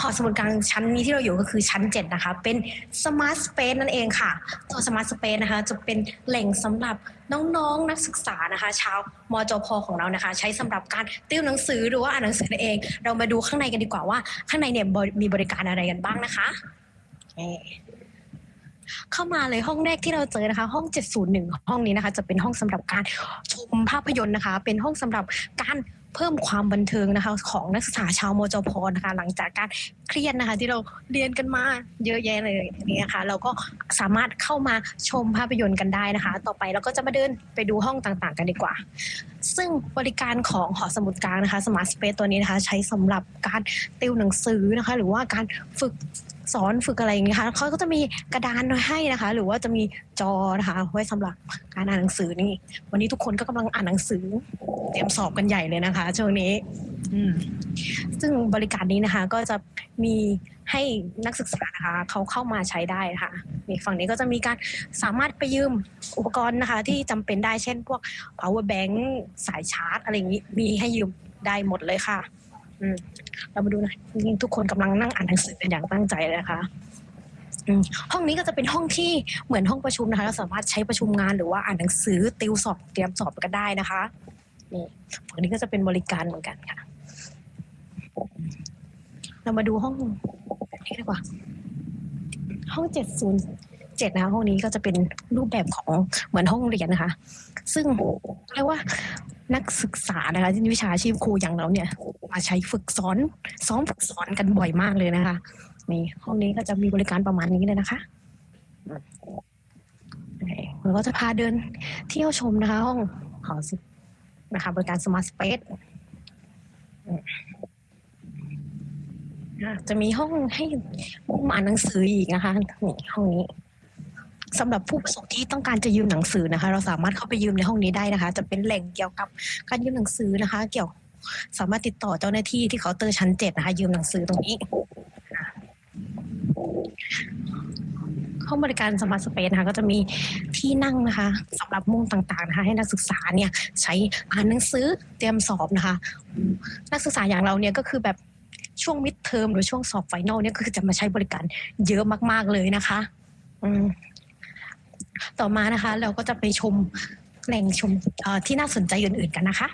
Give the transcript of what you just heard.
หอสมุดกลางชั้นนี้ที่เราอยู่ก็คือชั้น 7 นะคะ เป็น Smart Space นั่นเองค่ะ ตัว Smart Space นะคะ จะเป็นแหล่งสำหรับน้องๆนักศึกษานะคะ ชาวมจพของเรานะคะ ใช้สำหรับการติวหนังสือหรือว่าอ่านหนังสือนั่นเอง เรามาดูข้างในกันดีกว่าว่า ข้างในเนี่ยบริมีบริการอะไรกันบ้างนะคะเอ่อเข้ามาเลยห้องแรกที่เราเจอนะคะ ห้อง 701 ห้องนี้นะคะ จะเป็นห้องสำหรับการชมภาพยนตร์นะคะ เป็นห้องสำหรับการ เพิ่มความบันเทิงนะคะ ของนักศึกษาชาวมจพนะคะ หลังจากการเครียดนะคะ ที่เราเรียนกันมาเยอะแยะเลยนี่นะคะเราก็สามารถเข้ามาชมภาพยนตร์กันได้นะคะ ต่อไปเราก็จะมาเดินไปดูห้องต่างๆ กันดีกว่า ซึ่งบริการของหอสมุดกลางนะคะ Smart Space ตัวนี้นะคะ ใช้สำหรับการติวหนังสือนะคะ หรือว่าการฝึก สอนฝึกอะไรอย่างเงี้ยค่ะเขาก็จะมีกระดานให้นะคะ หรือว่าจะมีจอนะคะ ไว้สำหรับการอ่านหนังสือนี่ วันนี้ทุกคนก็กำลังอ่านหนังสือ เตรียมสอบกันใหญ่เลยนะคะช่วงนี้ อืมซึ่งบริการนี้นะคะ ก็จะมีให้นักศึกษานะคะเขาเข้ามาใช้ได้ะคะนี่ฝั่งนี้ก็จะมีการสามารถไปยืมอุปกรณ์นะคะ ที่จำเป็นได้เช่นพวก power bank สายชาร์จ อะไรอย่างนี้มีให้ยืมได้หมดเลยค่ะ เรามาดูนะนี่ทุกคนกำลังนั่งอ่านหนังสือกันอย่างตั้งใจเลยนะคะห้องนี้ก็จะเป็นห้องที่เหมือนห้องประชุมนะคะเราสามารถใช้ประชุมงานหรือว่าอ่านหนังสือติวสอบเตรียมสอบกันได้นะคะนี่ฝั่งนี้ก็จะเป็นบริการเหมือนกันค่ะ เรามาดูห้องนี้ดีกว่า ห้องเจ็ดศูนย์เจ็ดนะคะห้องนี้ก็จะเป็นรูปแบบของเหมือนห้องเรียนนะคะ ซึ่งเรียกว่า นักศึกษานะคะที่วิชาชีพครูอย่างเราเนี่ยมาใช้ฝึกสอนซ้อมฝึกสอนกันบ่อยมากเลยนะคะนี่ห้องนี้ก็จะมีบริการประมาณนี้เลยนะคะเราก็จะพาเดินเที่ยวชมนะคะห้องหอสินะคะบริการ Smart Space อะจะมีห้องให้มุมอ่านหนังสืออีกนะคะนี่ห้องนี้ สำหรับผู้ประสงค์ที่ต้องการจะยืมหนังสือนะคะ เราสามารถเข้าไปยืมในห้องนี้ได้นะคะ จะเป็นแหล่งเกี่ยวกับการยืมหนังสือนะคะ เกี่ยวสามารถติดต่อเจ้าหน้าที่ที่เคาน์เตอร์ชั้นเจ็ดนะคะ ยืมหนังสือตรงนี้ห้องบริการ Smart Space นะคะก็จะมีที่นั่งนะคะสำหรับมุมต่างๆนะคะให้นักศึกษาเนี่ยใช้อ่านหนังสือเตรียมสอบนะคะ นักศึกษาอย่างเราเนี่ยก็คือแบบช่วง midterm หรือช่วงสอบ final เนี่ยก็คือจะมาใช้บริการเยอะมาก ๆเลยนะคะ อืม ต่อมานะคะ เราก็จะไปชมแหล่งชมที่น่าสนใจอื่นๆกันนะคะ